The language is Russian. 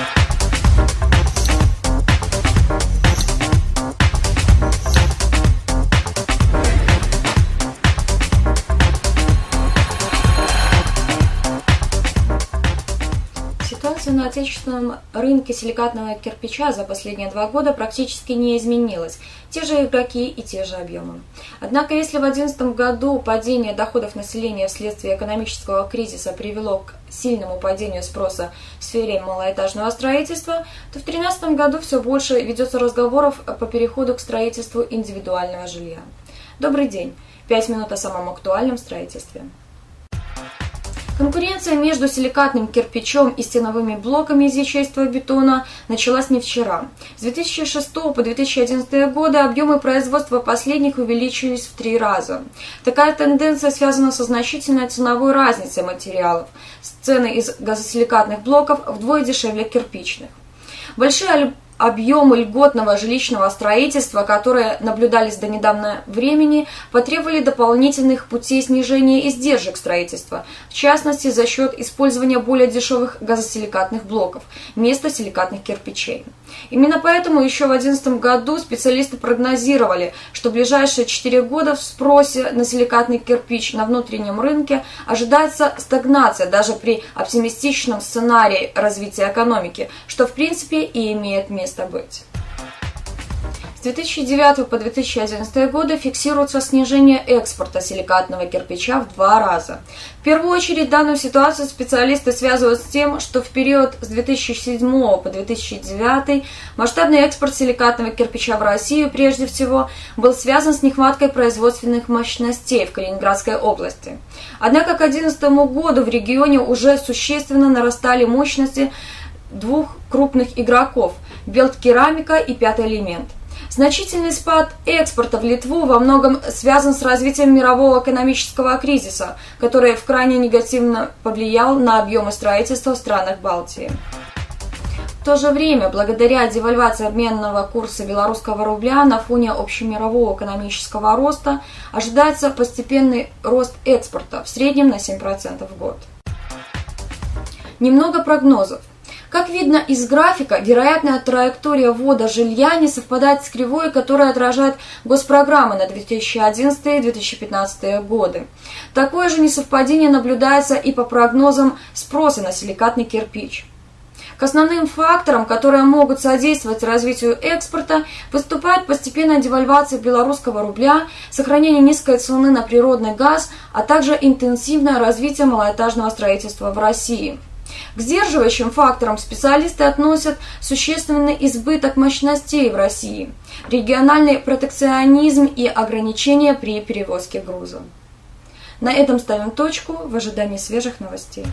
Thank you Ситуация на отечественном рынке силикатного кирпича за последние два года практически не изменилась. Те же игроки и те же объемы. Однако, если в 2011 году падение доходов населения вследствие экономического кризиса привело к сильному падению спроса в сфере малоэтажного строительства, то в 2013 году все больше ведется разговоров по переходу к строительству индивидуального жилья. Добрый день! Пять минут о самом актуальном строительстве. Конкуренция между силикатным кирпичом и стеновыми блоками из ячейства бетона началась не вчера. С 2006 по 2011 годы объемы производства последних увеличились в три раза. Такая тенденция связана со значительной ценовой разницей материалов. Цены из газосиликатных блоков вдвое дешевле кирпичных. Большие объемы льготного жилищного строительства, которые наблюдались до недавнего времени, потребовали дополнительных путей снижения издержек строительства, в частности за счет использования более дешевых газосиликатных блоков вместо силикатных кирпичей. Именно поэтому еще в 2011 году специалисты прогнозировали, что в ближайшие 4 года в спросе на силикатный кирпич на внутреннем рынке ожидается стагнация даже при оптимистичном сценарии развития экономики, что в принципе и имеет место быть. С 2009 по 2011 годы фиксируется снижение экспорта силикатного кирпича в два раза. В первую очередь данную ситуацию специалисты связывают с тем, что в период с 2007 по 2009 масштабный экспорт силикатного кирпича в Россию прежде всего был связан с нехваткой производственных мощностей в Калининградской области. Однако к 2011 году в регионе уже существенно нарастали мощности двух крупных игроков – Белткерамика и Пятый элемент. Значительный спад экспорта в Литву во многом связан с развитием мирового экономического кризиса, который в крайне негативно повлиял на объемы строительства в странах Балтии. В то же время, благодаря девальвации обменного курса белорусского рубля на фоне общемирового экономического роста, ожидается постепенный рост экспорта в среднем на 7% в год. Немного прогнозов. Как видно из графика, вероятная траектория ввода жилья не совпадает с кривой, которая отражает госпрограммы на 2011-2015 годы. Такое же несовпадение наблюдается и по прогнозам спроса на силикатный кирпич. К основным факторам, которые могут содействовать развитию экспорта, выступает постепенная девальвация белорусского рубля, сохранение низкой цены на природный газ, а также интенсивное развитие малоэтажного строительства в России. К сдерживающим факторам специалисты относят существенный избыток мощностей в России, региональный протекционизм и ограничения при перевозке груза. На этом ставим точку в ожидании свежих новостей.